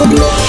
Oh,